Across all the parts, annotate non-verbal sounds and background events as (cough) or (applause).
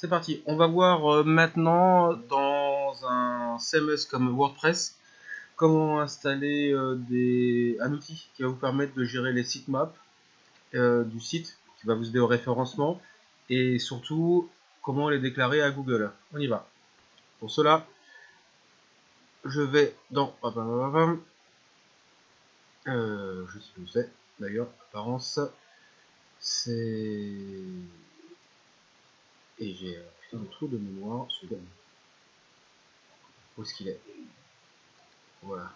C'est parti, on va voir euh, maintenant dans un CMS comme WordPress comment installer euh, des, un outil qui va vous permettre de gérer les sitemaps euh, du site, qui va vous aider au référencement et surtout comment les déclarer à Google. On y va. Pour cela, je vais dans... Je sais où c'est d'ailleurs, apparence, c'est et j'ai un trou de mémoire seconde. Où est-ce qu'il est? Voilà.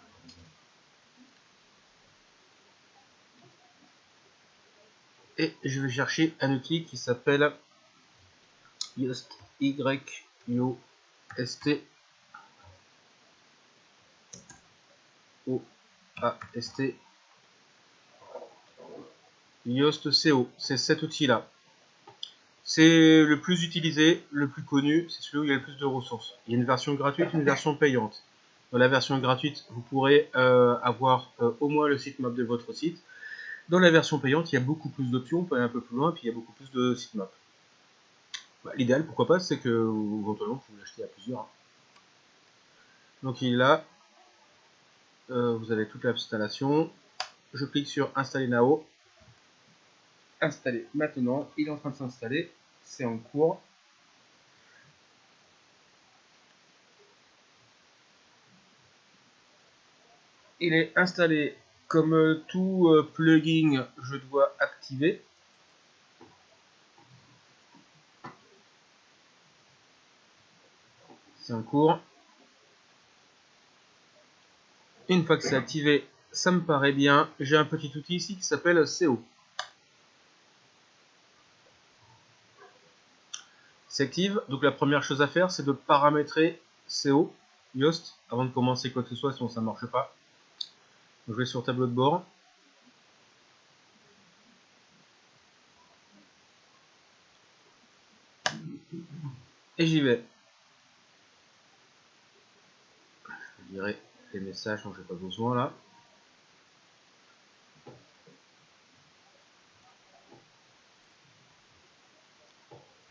Et je vais chercher un outil qui s'appelle Yoast Y O S T O A S T Yoast CO. C'est cet outil là. C'est le plus utilisé, le plus connu, c'est celui où il y a le plus de ressources. Il y a une version gratuite, une version payante. Dans la version gratuite, vous pourrez euh, avoir euh, au moins le sitemap de votre site. Dans la version payante, il y a beaucoup plus d'options, on peut aller un peu plus loin, puis il y a beaucoup plus de sitemap. Bah, L'idéal, pourquoi pas, c'est que éventuellement vous l'achetez à plusieurs. Hein. Donc il est là, euh, vous avez toute l'installation. Je clique sur Installer Now installé maintenant. Il est en train de s'installer. C'est en cours. Il est installé comme tout euh, plugin, je dois activer. C'est en cours. Une fois que c'est activé, ça me paraît bien. J'ai un petit outil ici qui s'appelle CO. s'active. Donc la première chose à faire, c'est de paramétrer CO, Yoast, avant de commencer quoi que ce soit, sinon ça ne marche pas. je vais sur tableau de bord. Et j'y vais. Je dirais les messages dont j'ai pas besoin là.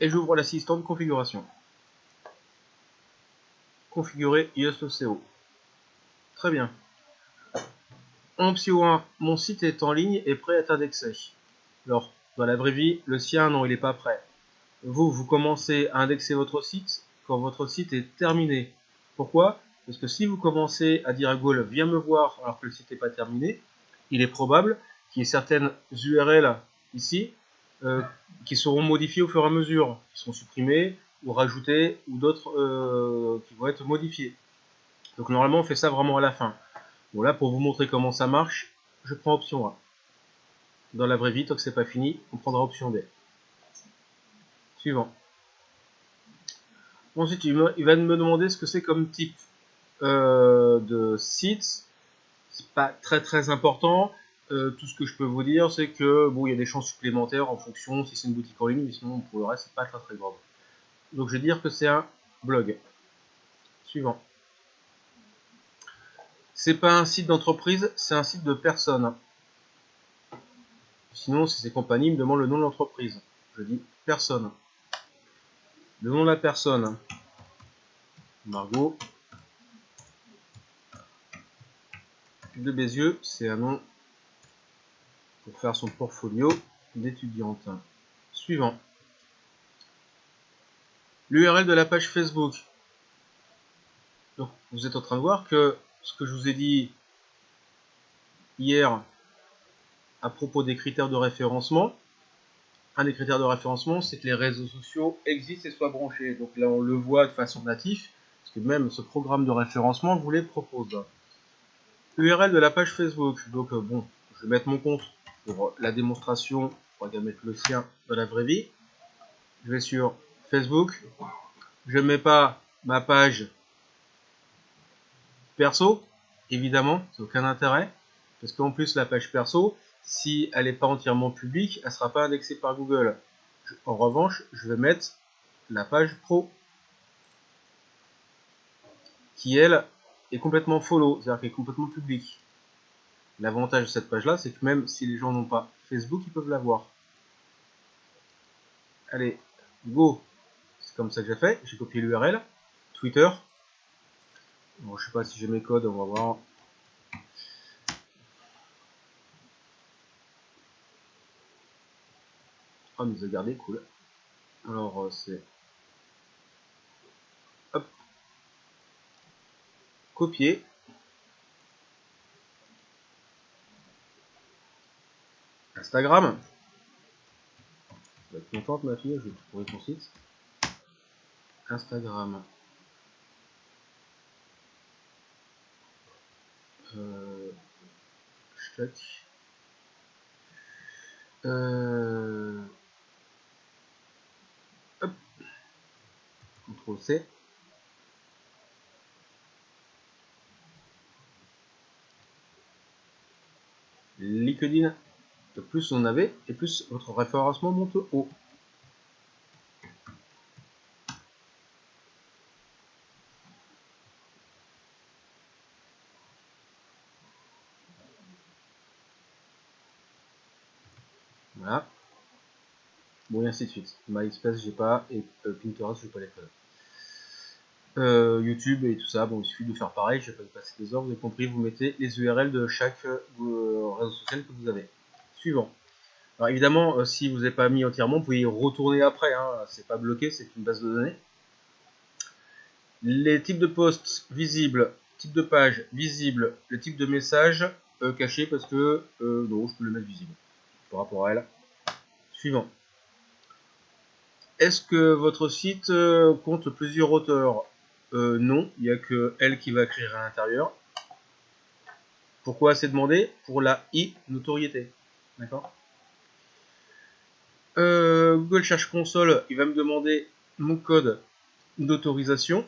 Et j'ouvre l'assistant de configuration. Configurer ISOCO. Très bien. option 1, mon site est en ligne et prêt à être indexé. Alors, dans la vraie vie, le sien, non, il n'est pas prêt. Vous, vous commencez à indexer votre site quand votre site est terminé. Pourquoi? Parce que si vous commencez à dire à Google, viens me voir alors que le site n'est pas terminé, il est probable qu'il y ait certaines URL ici euh, qui seront modifiés au fur et à mesure, qui seront supprimés ou rajoutés, ou d'autres euh, qui vont être modifiés. Donc normalement on fait ça vraiment à la fin. Bon là pour vous montrer comment ça marche, je prends option A. Dans la vraie vie, tant que c'est pas fini, on prendra option B. Suivant. Ensuite, il, va me demander ce que c'est comme type euh, de site. C'est pas très très important. Euh, tout ce que je peux vous dire, c'est que bon, il y a des chances supplémentaires en fonction si c'est une boutique en ligne, mais sinon pour le reste, c'est pas très très grave. Donc je vais dire que c'est un blog. Suivant. C'est pas un site d'entreprise, c'est un site de personne. Sinon, si c'est compagnie, me demande le nom de l'entreprise. Je dis personne. Le nom de la personne. Margot. De Bézieux, c'est un nom pour faire son portfolio d'étudiante. Suivant. L'URL de la page Facebook. Donc, vous êtes en train de voir que ce que je vous ai dit hier à propos des critères de référencement, un des critères de référencement, c'est que les réseaux sociaux existent et soient branchés. Donc là, on le voit de façon native, parce que même ce programme de référencement vous les propose. URL de la page Facebook. Donc euh, bon, je vais mettre mon compte pour la démonstration, on va mettre le sien dans la vraie vie. Je vais sur Facebook. Je ne mets pas ma page perso, évidemment, c'est aucun intérêt. Parce qu'en plus, la page perso, si elle n'est pas entièrement publique, elle ne sera pas indexée par Google. En revanche, je vais mettre la page pro, qui elle est complètement follow, c'est-à-dire qu'elle est complètement publique. L'avantage de cette page-là, c'est que même si les gens n'ont pas Facebook, ils peuvent la voir. Allez, go C'est comme ça que j'ai fait. J'ai copié l'URL. Twitter. Bon, je sais pas si j'ai mes codes, on va voir. Ah, nous a gardé, cool. Alors, euh, c'est... Hop. Copier. Instagram. Tu vas être contente, ma fille, je vais te trouver ton site. Instagram. Euh, Euh, hop. CTRL C. LinkedIn, plus on avait, et plus votre référencement monte haut. Voilà. Bon, et ainsi de suite. MySpace, j'ai pas, et euh, Pinterest, je vais pas les faire. Euh, YouTube et tout ça, bon, il suffit de faire pareil, je vais pas passer des heures, vous avez compris, vous mettez les URL de chaque euh, réseau social que vous avez. Suivant. Alors évidemment, euh, si vous n'avez pas mis entièrement, vous pouvez y retourner après, hein, c'est pas bloqué, c'est une base de données. Les types de posts visibles, type de page visible, le type de message caché parce que non, je peux le mettre visible par rapport à elle. Suivant. Est-ce que votre site compte plusieurs auteurs? Euh, non, il n'y a que elle qui va écrire à l'intérieur. Pourquoi c'est demandé? Pour la e-notoriété. D'accord euh, Google Search Console, il va me demander mon code d'autorisation.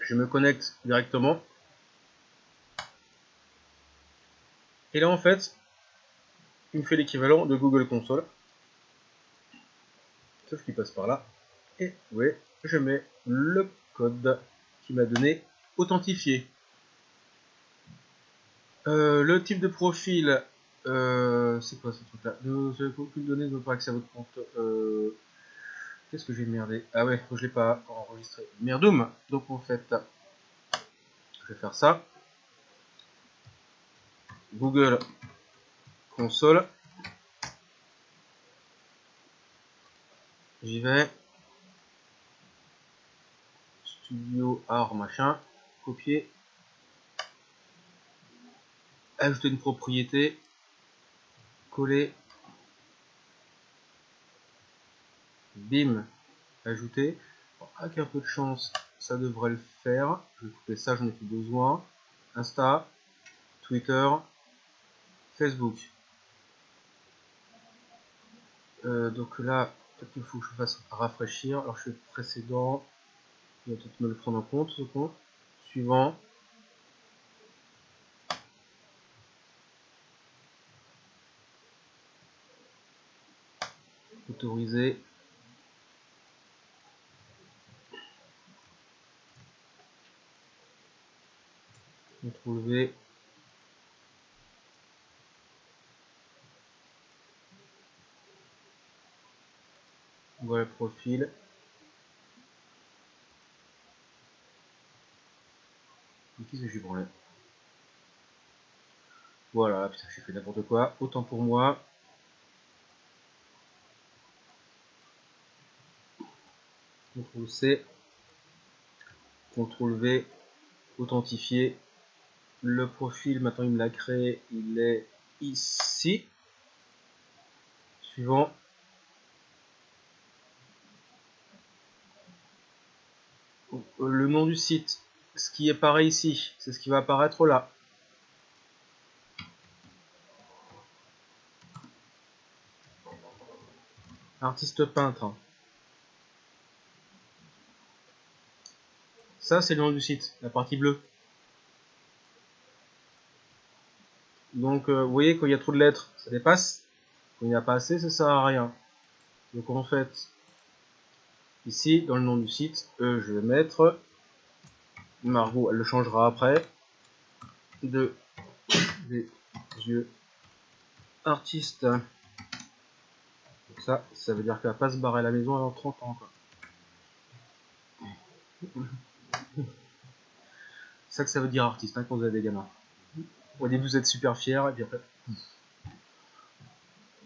Je me connecte directement. Et là, en fait, il me fait l'équivalent de Google Console sauf qu'il passe par là. Et oui, je mets le code qui m'a donné authentifié. Euh, le type de profil, euh, c'est quoi ce truc là Vous n'avez aucune donnée de pas accès à votre compte. Euh, qu'est-ce que j'ai merdé Ah ouais, je l'ai pas enregistré. Merdoum Donc en fait, je vais faire ça. Google console. J'y vais. Studio art machin. Copier. Ajouter une propriété. Coller. Bim. Ajouter. avec un peu de chance, ça devrait le faire. Je vais couper ça, je n'ai plus besoin. Insta. Twitter. Facebook. Euh, donc là, Peut-être qu'il faut que je fasse rafraîchir. Alors je fais précédent. Il va peut-être me le prendre en compte ce compte. Suivant. Autoriser. CTRL. Voilà le profil. Qu'est-ce que j'ai branlé Voilà, putain, j'ai fait n'importe quoi. Autant pour moi. CTRL C. CTRL V. Authentifier. Le profil, maintenant il me l'a créé, il est ici. Suivant. le nom du site, ce qui est pareil ici, c'est ce qui va apparaître là. Artiste peintre. Ça, c'est le nom du site, la partie bleue. Donc, euh, vous voyez, quand il y a trop de lettres, ça dépasse. Quand il n'y a pas assez, ça sert à rien. Donc, en fait, Ici, dans le nom du site, euh, je vais mettre Margot, elle le changera après. De des yeux artistes. Ça, ça veut dire qu'elle va pas se barrer à la maison avant 30 ans. Que ça veut dire artiste hein, quand vous avez des gamins. Au début vous êtes super fier et puis après.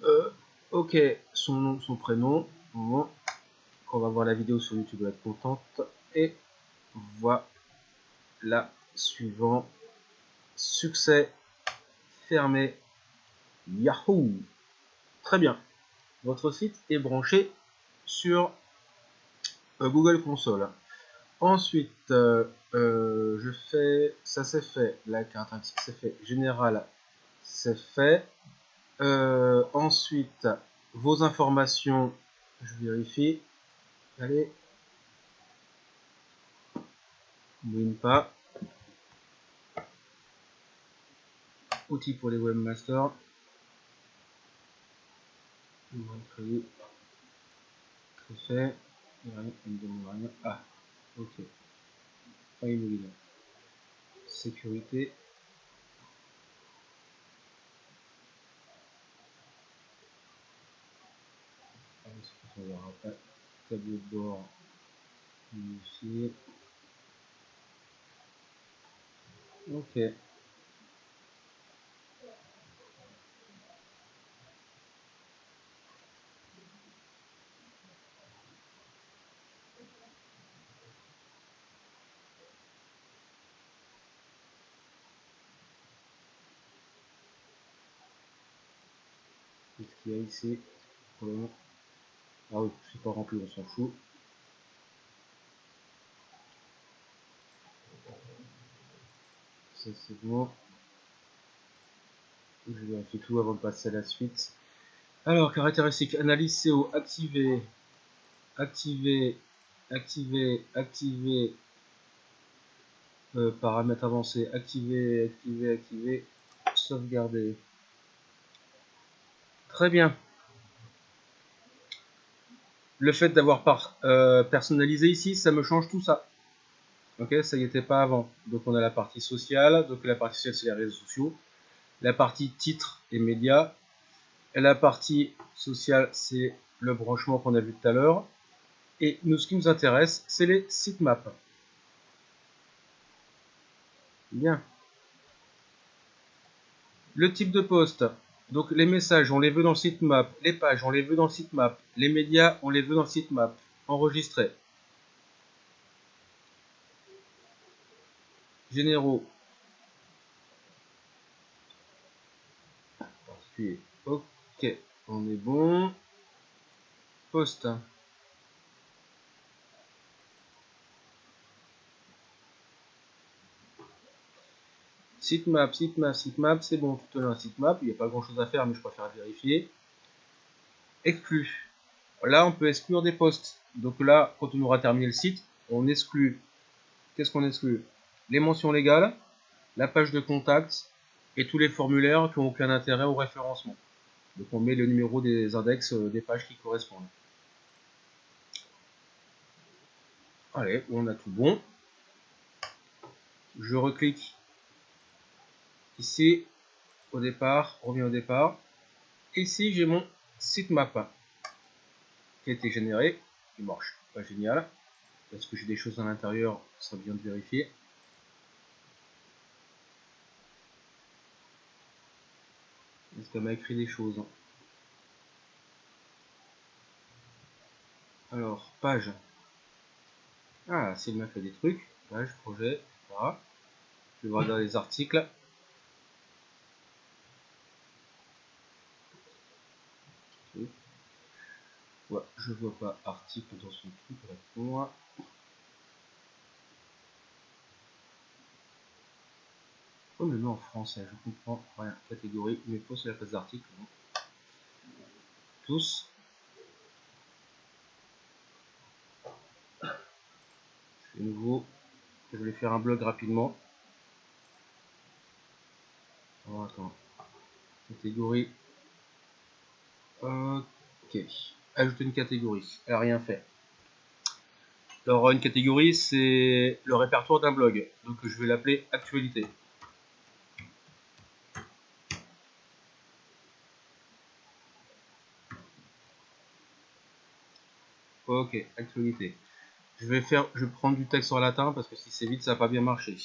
Euh, ok, son nom, son prénom. Quand on va voir la vidéo sur YouTube, vous être contente. Et voilà suivant. Succès fermé. Yahoo! Très bien. Votre site est branché sur euh, Google Console. Ensuite, euh, euh, je fais, ça c'est fait, la carte c'est fait, général, c'est fait. ensuite, vos informations, je vérifie. Allez. Win pas. Outils pour les webmasters. Très fait. Ah, ok. Pas immobilier. Sécurité. On verra pas. Tableau de bord. Ok. Le moment Ah oui, c'est pas rempli, on s'en fout. Ça c'est bon. Je vais vérifier tout avant de passer à la suite. Alors, caractéristiques, analyse CO, activer, activer, activer, activer, euh, paramètres avancés, activer, activer, activer, sauvegarder. Très bien. Le fait d'avoir euh, personnalisé ici, ça me change tout ça. Ok, ça y était pas avant. Donc on a la partie sociale. Donc la partie sociale, c'est les réseaux sociaux. La partie titre et médias. La partie sociale, c'est le branchement qu'on a vu tout à l'heure. Et nous, ce qui nous intéresse, c'est les sitemaps. Bien. Le type de poste. Donc les messages, on les veut dans le sitemap. Les pages, on les veut dans le sitemap. Les médias, on les veut dans le sitemap. Enregistré. Généraux. Ok, on est bon. Poste. Sitemap, sitemap, sitemap, c'est bon, tout l'heure sitemap, il n'y a pas grand chose à faire, mais je préfère vérifier. Exclu. Là, on peut exclure des postes. Donc là, quand on aura terminé le site, on exclut. Qu'est-ce qu'on exclut? Les mentions légales, la page de contact et tous les formulaires qui n'ont aucun intérêt au référencement. Donc on met le numéro des index euh, des pages qui correspondent. Allez, on a tout bon. Je reclique Ici, au départ, on revient au départ. Ici, j'ai mon sitemap qui a été généré. Il marche pas génial. Parce que j'ai des choses à l'intérieur, ça serait bien de vérifier. Est-ce qu'elle m'a écrit des choses? Alors, page. Ah, s'il m'a fait des trucs. Page, projet, etc. Je vais voir dans les articles. Je vois pas article dans son truc là pour moi. En français, je comprends rien. Catégorie, mais pas sur la place d'article. Tous. Je fais nouveau. Je vais faire un blog rapidement. Oh. Catégorie. Ok ajouter une catégorie. Elle n'a rien fait. Alors une catégorie c'est le répertoire d'un blog. Donc je vais l'appeler actualité. Ok, actualité. Je vais faire, je prendre du texte en latin parce que si c'est vite, ça va pas bien marcher.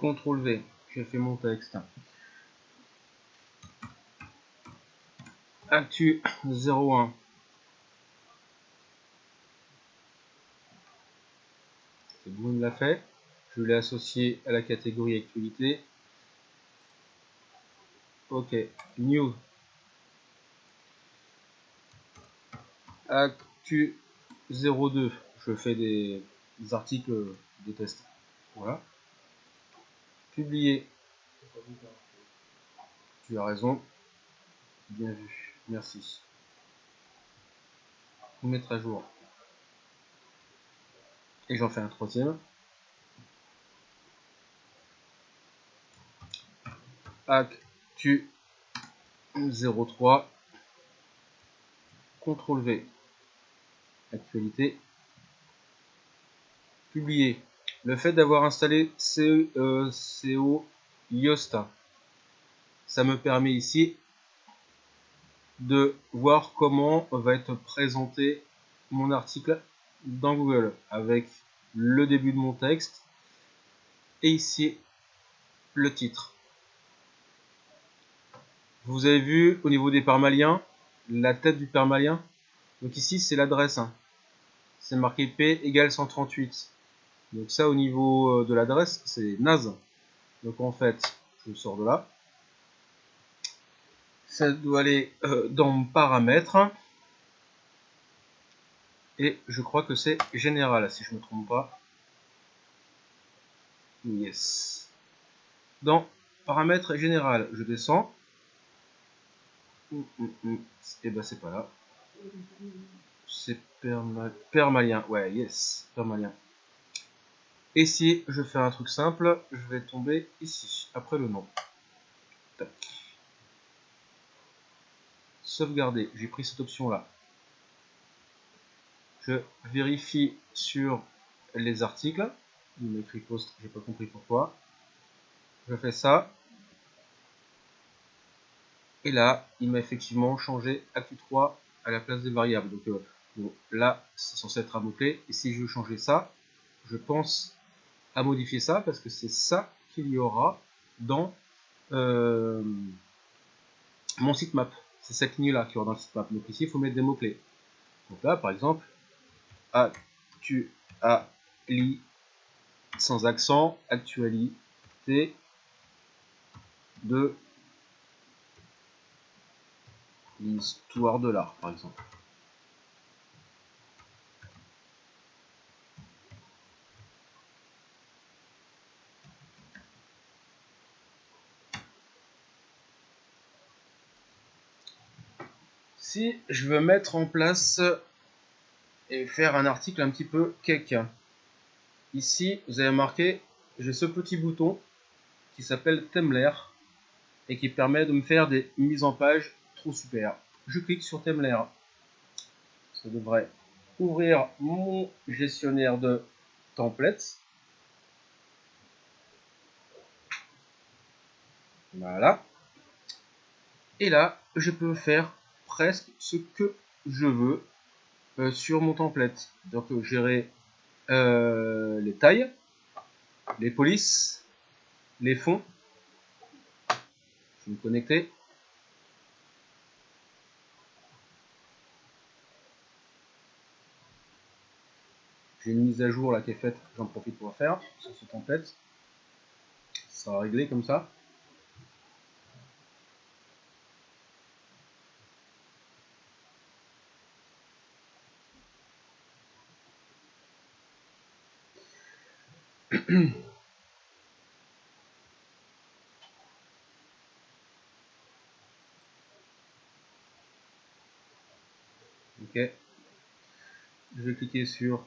CTRL V, j'ai fait mon texte. Actu 01. C'est il l'a fait. Je l'ai associé à la catégorie actualité. Ok, new. Actu 02. Je fais des, articles de test. Voilà. Publier. Tu as raison. Bien vu. Merci. Mettre à jour. Et j'en fais un troisième. Actu 03. CTRL V. Actualité. Publier. Le fait d'avoir installé CO, euh, Yosta, ça me permet ici de voir comment va être présenté mon article dans Google avec le début de mon texte et ici le titre. Vous avez vu au niveau des permaliens, la tête du permalien. Donc ici c'est l'adresse. Hein. C'est marqué P égale 138. Donc ça au niveau euh, de l'adresse c'est naze. Donc en fait je sors de là ça doit aller euh, dans paramètres et je crois que c'est général si je me trompe pas yes dans paramètres général je descends hum, hum, hum. et eh ben c'est pas là c'est permalien ouais yes permalien et si je fais un truc simple je vais tomber ici après le nom Tac sauvegarder. J'ai pris cette option là. Je vérifie sur les articles. Il m'écrit post, j'ai pas compris pourquoi. Je fais ça. Et là, il m'a effectivement changé Actu 3 à la place des variables. Donc euh, là, c'est censé être un mot-clé. Et si je veux changer ça, je pense à modifier ça parce que c'est ça qu'il y aura dans euh, mon sitemap c'est cette ligne là qui aura dans le sitemap. Donc ici, il faut mettre des mots-clés. Donc là, par exemple, tu as sans accent, actualité de l'histoire de l'art, par exemple. Si je veux mettre en place et faire un article un petit peu cake, ici vous avez marqué, j'ai ce petit bouton qui s'appelle Temler et qui permet de me faire des mises en page super. Je clique sur Temler. Ça devrait ouvrir mon gestionnaire de templates. Voilà. Et là, je peux faire presque ce que je veux euh, sur mon template. Donc euh, gérer euh, les tailles, les polices, les fonds. Je vais me connecter. J'ai une mise à jour là qui est faite, j'en profite pour faire sur ce template. Ça va régler comme ça. (clears throat) ok. Je vais cliquer sur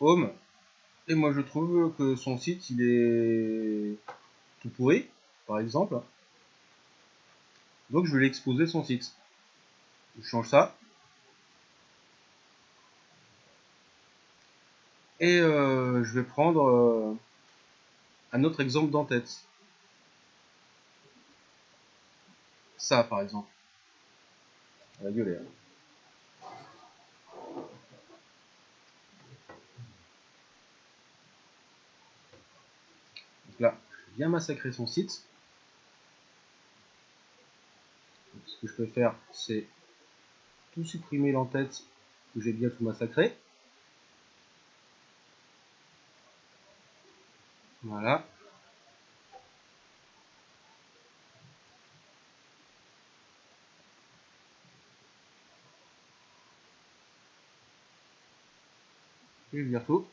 Home. Et moi, je trouve que son site, il est tout pourri, par exemple. Donc, je vais l'exposer son site. Je change ça. Et euh, je vais prendre euh, un autre exemple d'en-tête. Ça, par exemple. La gueule. Hein. Là, je viens massacrer son site. ce que je peux faire, c'est tout supprimer l'entête que j'ai bien tout massacré. Voilà. Je vais tout.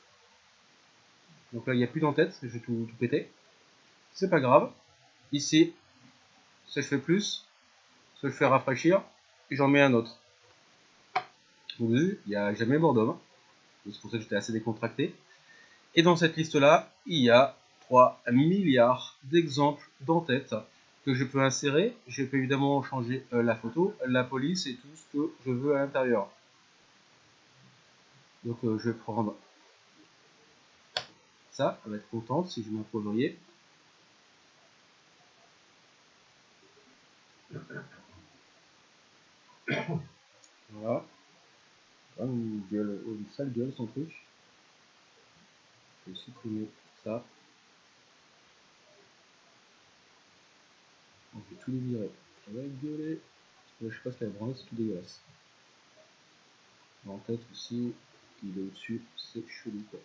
Donc là, il n'y a plus d'entête, je vais tout, péter. C'est pas grave. Ici, ça je fais plus, ça je fais rafraîchir, et j'en mets un autre. Vous voyez, il n'y a jamais mort d'homme. C'est pour ça que j'étais assez décontracté. Et dans cette liste-là, il y a 3 milliards d'exemples d'entête que je peux insérer. Je peux évidemment changer euh, la photo, la police et tout ce que je veux à l'intérieur. Donc euh, je vais prendre ça, elle va être contente si je m'en voyez. Voilà. Une, gueule, sale gueule son truc. Je vais supprimer ça. On peut tout les virer. Ça va être gueulé. je sais pas ce qu'elle a branlé, c'est dégueulasse. En tête aussi, il est au-dessus, c'est chelou quoi.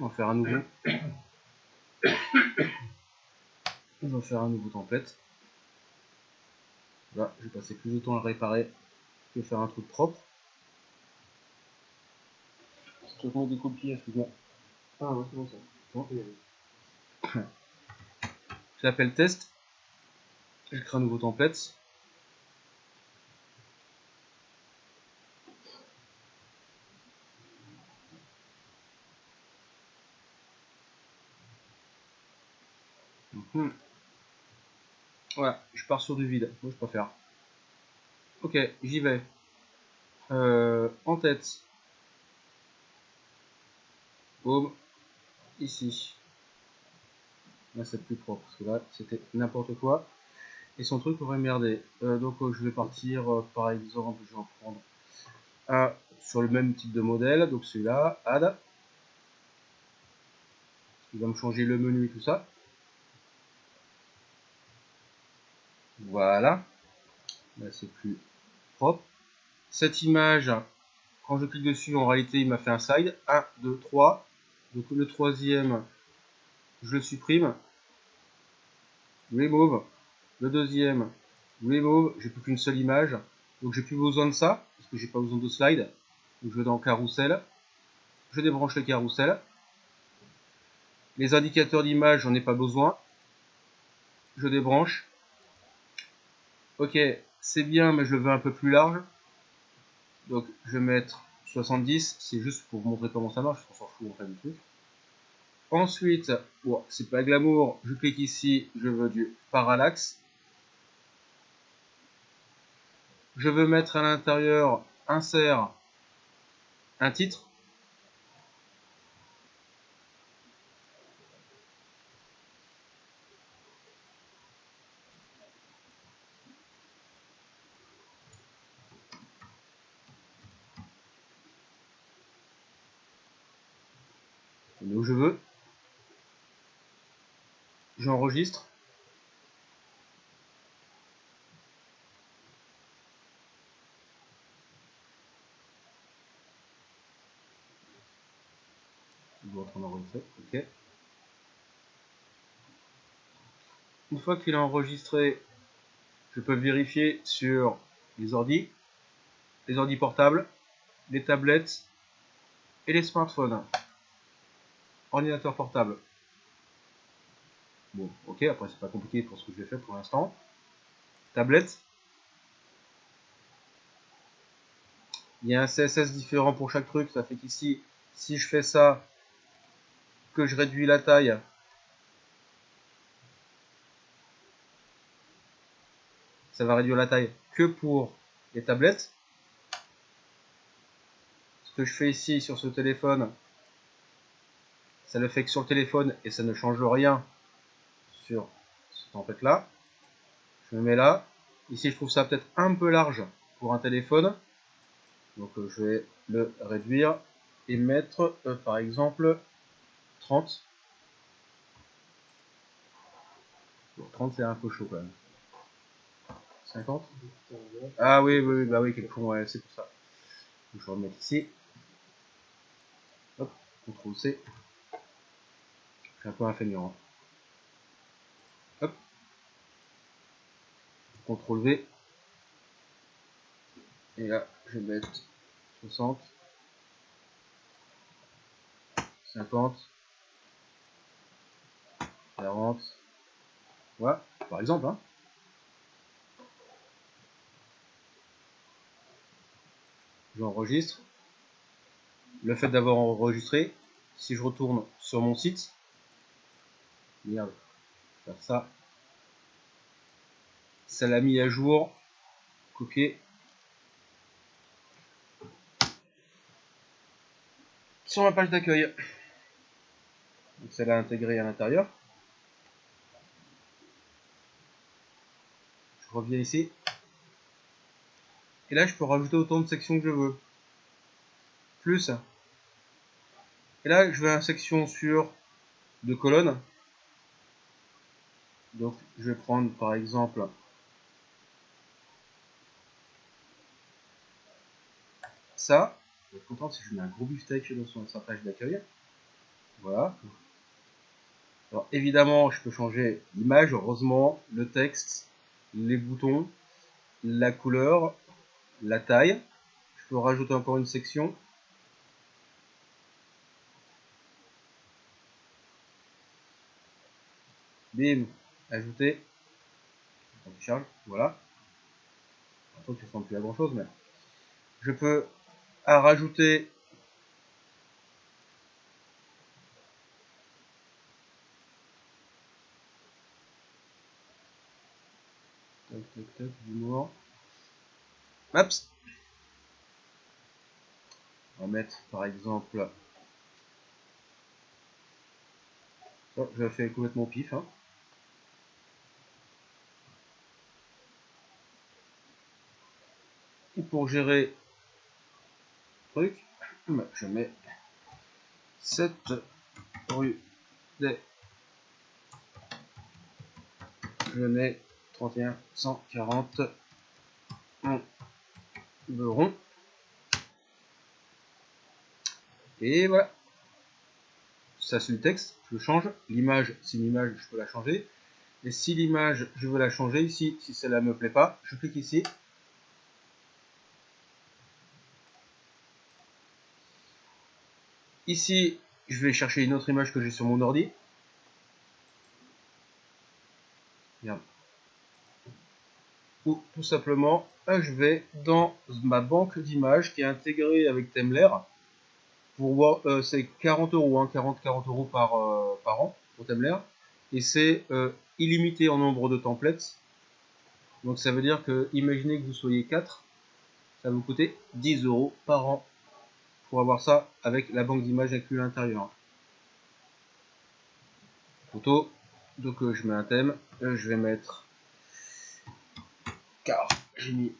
On va faire un nouveau. (coughs) On va faire un nouveau template. Là, je vais passer plus de temps à réparer que faire un truc propre. Je te des copies, excuse-moi. Ah ouais, c'est bon ça. (coughs) J'appelle test. Je crée un nouveau template. Hmm. Voilà, je pars sur du vide. Moi, je préfère. Ok, j'y vais. Euh, en tête. Boum. Ici. Là, c'est plus propre. Parce que là, c'était n'importe quoi. Et son truc aurait merdé. Euh, donc, euh, je vais partir, par exemple, je vais en prendre un sur le même type de modèle. Donc, celui-là, add. Il va me changer le menu et tout ça. Voilà. Là, c'est plus propre. Cette image, quand je clique dessus, en réalité, il m'a fait un side. 1, 2, 3. Donc le troisième, je le supprime. Remove. Le deuxième, remove. J'ai plus qu'une seule image. Donc j'ai plus besoin de ça, parce que j'ai pas besoin de slide. Donc je vais dans carrousel. Je débranche le carrousel. Les indicateurs d'image, j'en ai pas besoin. Je débranche. Ok, c'est bien, mais je veux un peu plus large. Donc, je vais mettre 70. C'est juste pour vous montrer comment ça marche. On s'en fout en fait du truc. Ensuite, c'est pas glamour. Je clique ici. Je veux du parallaxe. Je veux mettre à l'intérieur insert un titre. où je veux. Une fois qu'il est enregistré, je peux vérifier sur les ordi, les ordi portables, les tablettes et les smartphones. Ordinateur portable. Bon, ok, après c'est pas compliqué pour ce que je vais faire pour l'instant. Tablette. Il y a un CSS différent pour chaque truc, ça fait qu'ici, si je fais ça, que je réduis la taille, ça va réduire la taille que pour les tablettes. Ce que je fais ici sur ce téléphone, ça le fait que sur le téléphone et ça ne change rien sur cette template là. Je me mets là. Ici, je trouve ça peut-être un peu large pour un téléphone. Donc, euh, je vais le réduire et mettre, euh, par exemple, 30. 30, c'est un peu chaud quand même. 50 Ah oui, oui, bah oui, quelquefois, ouais, c'est pour ça. je vais remettre ici. Hop, CTRL C. Je un peu. Hein. CTRL V. Et là, je vais mettre 60. 50. 40. Voilà, par exemple. Hein. J'enregistre. Le fait d'avoir enregistré, si je retourne sur mon site, merde, faire ça, ça l'a mis à jour, copier, sur ma page d'accueil. Donc ça l'a intégré à l'intérieur. Je reviens ici. Et là, je peux rajouter autant de sections que je veux. Plus. Et là, je vais à section sur deux colonnes. Donc, je vais prendre par exemple Je vais être content si je mets un gros beefsteak dans sa page d'accueil. Voilà. Alors évidemment, je peux changer l'image, heureusement, le texte, les boutons, la couleur, la taille. Je peux rajouter encore une section. Bim, ajouter. voilà. ça ressemble plus grand chose, mais je peux rajouter On va mettre par exemple. Oh, je vais complètement pif. Hein. Et pour gérer truc, je mets cette rue des je mets 31 140 rond et voilà. Ça c'est le texte je change. L'image si l'image je peux la changer. Et si l'image je veux la changer ici si celle-là me plaît pas je clique ici ici je vais chercher une autre image que j'ai sur mon ordi. Ou tout simplement je vais dans ma banque d'images qui est intégrée avec Temler pour euh, c'est 40 euros 40 40 euros par, euh, par an pour Temler et c'est euh, illimité en nombre de templates. Donc ça veut dire que imaginez que vous soyez 4 ça va vous coûter 10 euros par an pour avoir ça avec la banque d'images inclue à l'intérieur photo donc je mets un thème je vais mettre car j'ai mis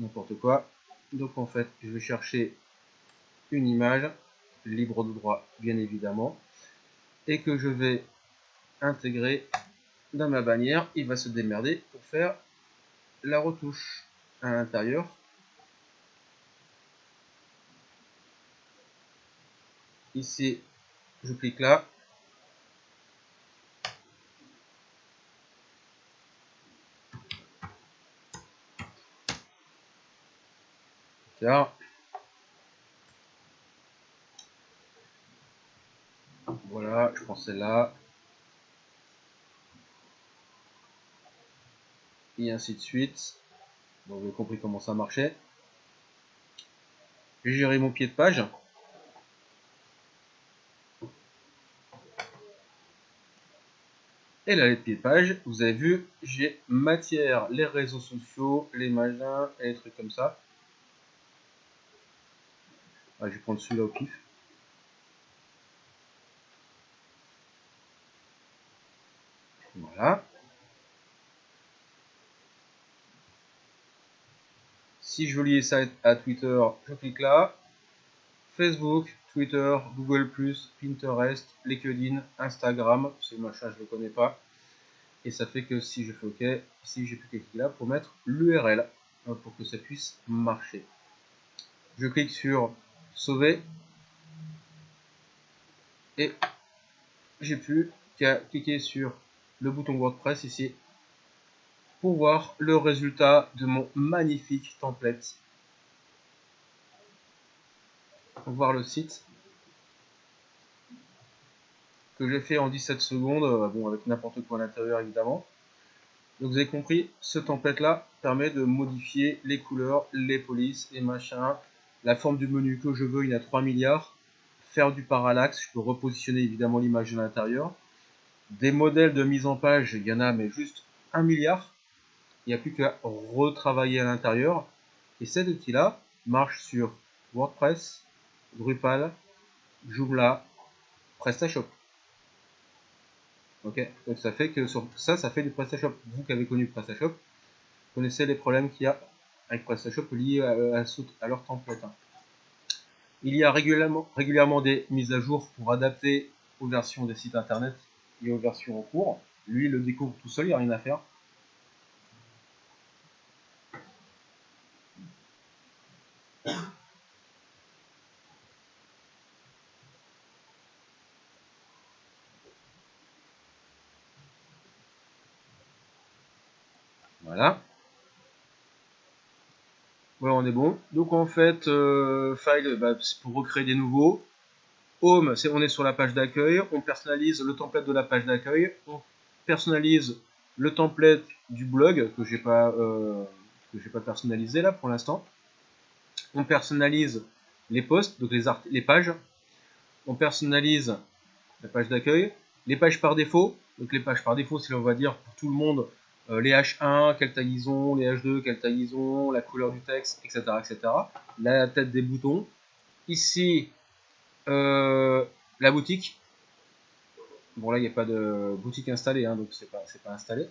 n'importe quoi. Donc en fait, je vais chercher une image, libre de droit bien évidemment, et que je vais intégrer dans ma bannière. Il va se démerder pour faire la retouche à l'intérieur. Ici, je clique là, Voilà, je pense là. Et ainsi de suite. vous avez compris comment ça marchait. J'ai géré mon pied de page. Et là, les pieds de page, vous avez vu, j'ai matière, les réseaux sociaux, les machins et les trucs comme ça. je vais prendre celui-là au pif. Voilà. Si je veux lier ça à Twitter, je clique là. Facebook, Twitter, Google+, Pinterest, LinkedIn, Instagram, c'est machin, je ne le connais pas. Et ça fait que si je fais OK, ici j'ai plus cliquer là pour mettre l'URL hein, pour que ça puisse marcher. Je clique sur sauver et j'ai plus qu'à cliquer sur le bouton WordPress ici pour voir le résultat de mon magnifique template voir le site. Que j'ai fait en 17 secondes, euh, bon avec n'importe quoi à l'intérieur évidemment. Donc vous avez compris, ce template là permet de modifier les couleurs, les polices, les machins, la forme du menu que je veux, il y a 3 milliards, faire du parallaxe, je peux repositionner évidemment l'image de l'intérieur, des modèles de mise en page, il y en a mais juste 1 milliard, il n'y a plus qu'à retravailler à l'intérieur, et cet outil là marche sur WordPress, Drupal, Joomla, PrestaShop. Ok, donc ça fait que ça, ça fait du PrestaShop. Vous qui avez connu PrestaShop, connaissez les problèmes qu'il y a avec PrestaShop liés à, leur template. Hein. Il y a régulièrement, régulièrement des mises à jour pour adapter aux versions des sites internet et aux versions en cours. Lui, il le découvre tout seul, il n'y a rien à faire. Voilà. On est bon. Donc en fait, euh, file, bah, c'est pour recréer des nouveaux. Home, c'est on est sur la page d'accueil. On personnalise le template de la page d'accueil. On personnalise le template du blog que j'ai pas euh, que j'ai pas personnalisé là pour l'instant. On personnalise les posts, donc les, les pages. On personnalise la page d'accueil. Les pages par défaut, donc les pages par défaut, c'est on va dire pour tout le monde euh, les H1, quelle taille ils ont, les H2, quelle taille ils ont, la couleur du texte, etc. etc. La tête des boutons. Ici, euh, la boutique. Bon là, il n'y a pas de boutique installée, hein, donc c'est pas, pas installé.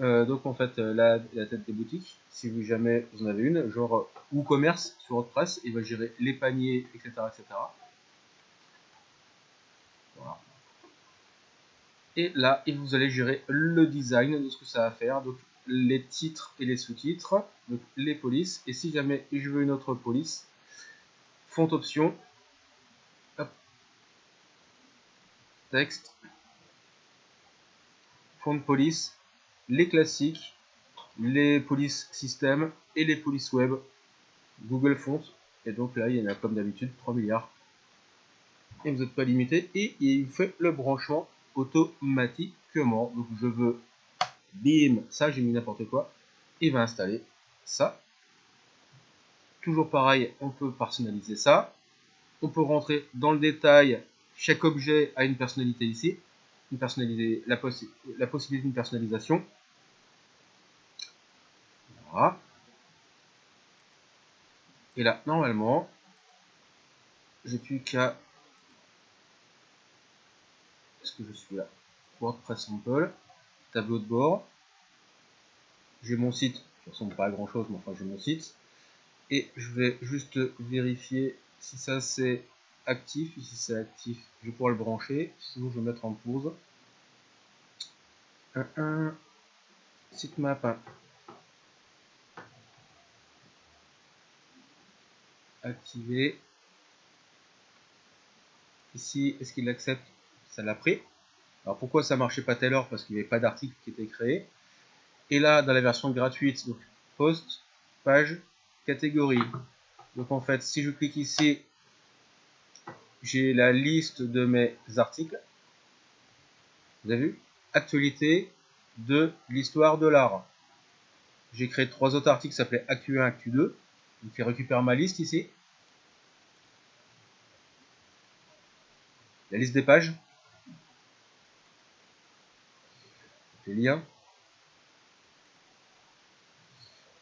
Euh, donc en fait, la, tête des boutiques, si vous jamais vous en avez une, genre ou commerce sur WordPress, il va gérer les paniers, etc. etc. Voilà. Et là, vous allez gérer le design de ce que ça va faire. Donc les titres et les sous-titres, donc les polices. Et si jamais je veux une autre police, font option, texte, font de police, les classiques, les polices système et les polices web, Google Font. Et donc là, il y en a comme d'habitude 3 milliards. Et vous n'êtes pas limité. Et il fait le branchement automatiquement. Donc je veux, bim, ça j'ai mis n'importe quoi, il va installer ça. Toujours pareil, on peut personnaliser ça. On peut rentrer dans le détail, chaque objet a une personnalité ici, une personnalité, la, la possibilité d'une personnalisation. Voilà. Et là, normalement, j'ai plus qu'à que je suis là WordPress Sample, tableau de bord. J'ai mon site, qui ressemble pas à grand chose, mais enfin j'ai mon site. Et je vais juste vérifier si ça c'est actif. Si c'est actif, je vais pouvoir le brancher. Sinon, je vais mettre en pause. Un, un sitemap. Activé. Ici, est-ce qu'il accepte ça l'a pris. Alors pourquoi ça marchait pas heure Parce qu'il n'y avait pas d'article qui était créé. Et là, dans la version gratuite, donc post, page, catégorie. Donc en fait, si je clique ici, j'ai la liste de mes articles. Vous avez vu? Actualité de l'histoire de l'art. J'ai créé trois autres articles qui s'appelaient Actu 1, Actu 2. Donc il récupère ma liste ici. La liste des pages. Liens,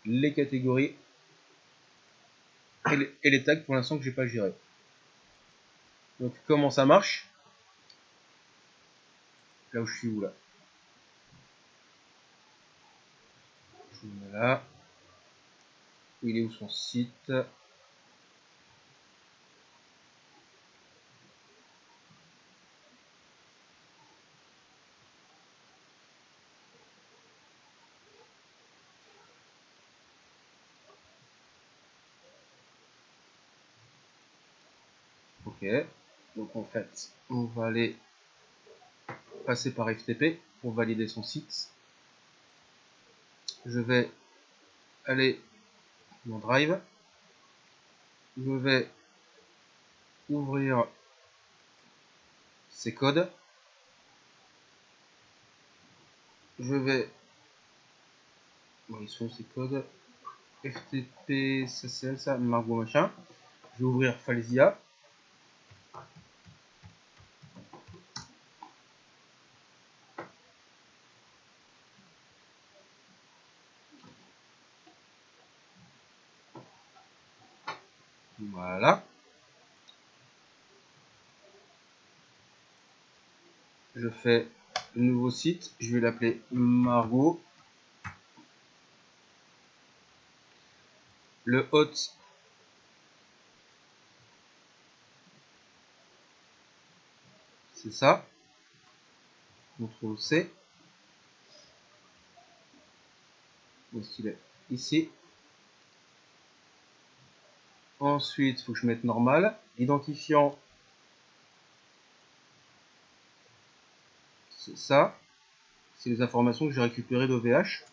les catégories et les, et les tags pour l'instant que j'ai pas géré. Donc comment ça marche? Là où je suis où là? Je me mets là. Il est où son site? Ok, donc en fait, on va aller passer par FTP pour valider son site. Je vais aller dans Drive. Je vais ouvrir ces codes. Je vais... Bon, ils sont ces codes. FTP, CCL, ça, Margot machin. Je vais ouvrir Falzia. Voilà. Un nouveau site. Je vais l'appeler Margot. Le hôte. C'est ça. Trouve C. Est-ce qu'il est? Ici. Ensuite, il faut que je mette normal. Identifiant, ça. C'est les informations que j'ai récupérées d'OVH.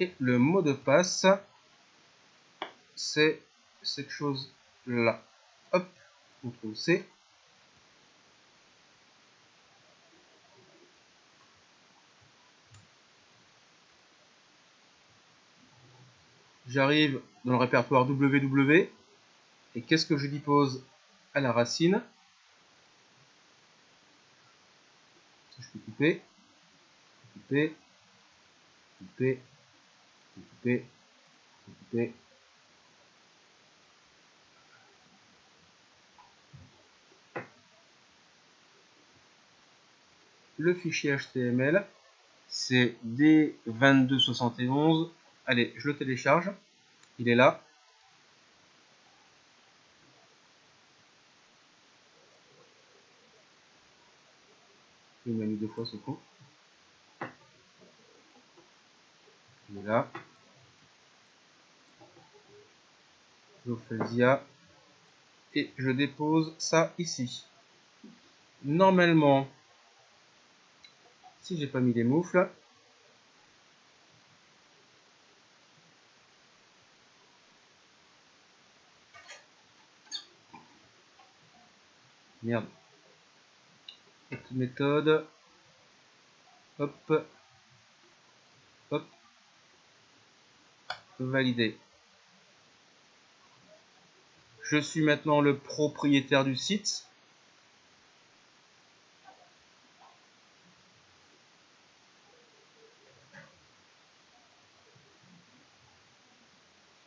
Et le mot de passe, c'est cette chose là. Hop, on trouve C. J'arrive dans le répertoire WW. Et qu'est-ce que je dépose à la racine Je peux couper, couper, couper, couper, couper. Le fichier HTML, c'est D2271 Allez, je le télécharge. Il est là. Il m'a mis fois ce coup. Là. Et je dépose ça ici. Normalement, si j'ai pas mis les moufles, Merde. Cette méthode. Hop. Hop. Valider. Je suis maintenant le propriétaire du site.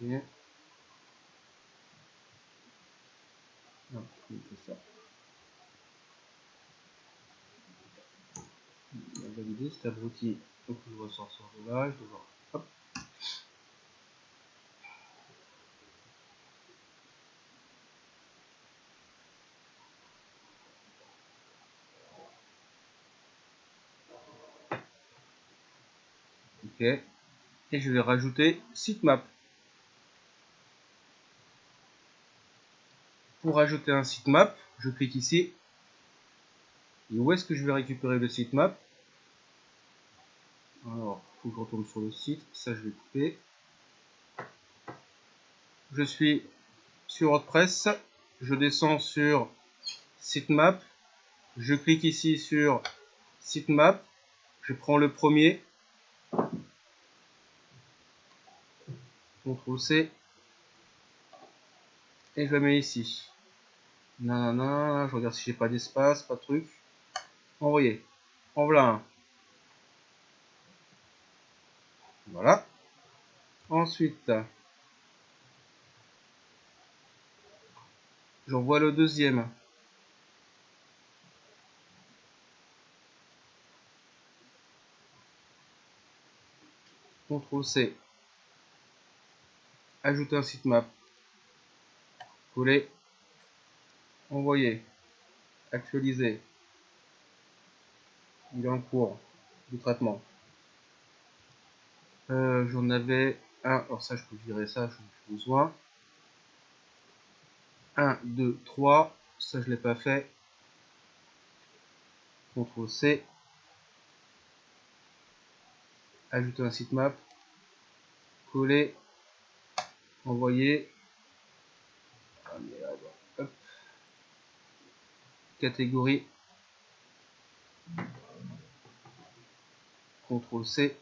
Non, ça. valider Ok. Et je vais rajouter sitemap. Pour ajouter un sitemap, je clique ici. Et où est-ce que je vais récupérer le sitemap? Alors, il faut que je retourne sur le site. Ça, je vais couper. Je suis sur WordPress. Je descends sur sitemap. Je clique ici sur sitemap. Je prends le premier. CTRL C. Et je le mets ici. Nanana, je regarde si j'ai pas d'espace, pas de truc. Envoyer. En voilà un. Voilà. Ensuite, j'envoie le deuxième. CTRL C. Ajouter un sitemap. Coller. Envoyer. Actualiser. Il est en cours de traitement. Euh, j'en avais un. Alors ça, je peux virer ça, je ai besoin. 1, 2, 3. Ça, je l'ai pas fait. CTRL C. Ajouter un sitemap. Coller. Envoyer. Ah. Catégorie. CTRL C.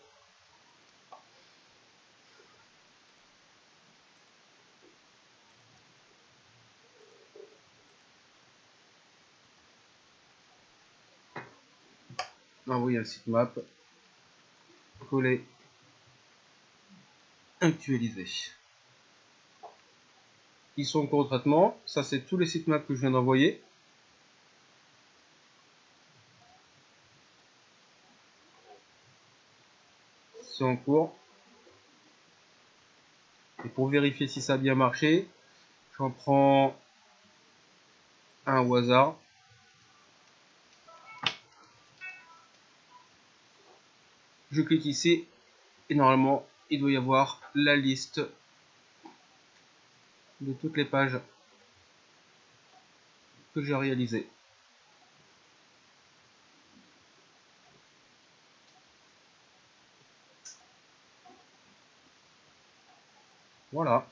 envoyer un sitemap, coller, actualiser. Ils sont en cours de traitement. Ça, c'est tous les sitemaps que je viens d'envoyer. C'est en cours. Et pour vérifier si ça a bien marché, j'en prends un au hasard. Je clique ici et normalement il doit y avoir la liste de toutes les pages que j'ai réalisées. Voilà.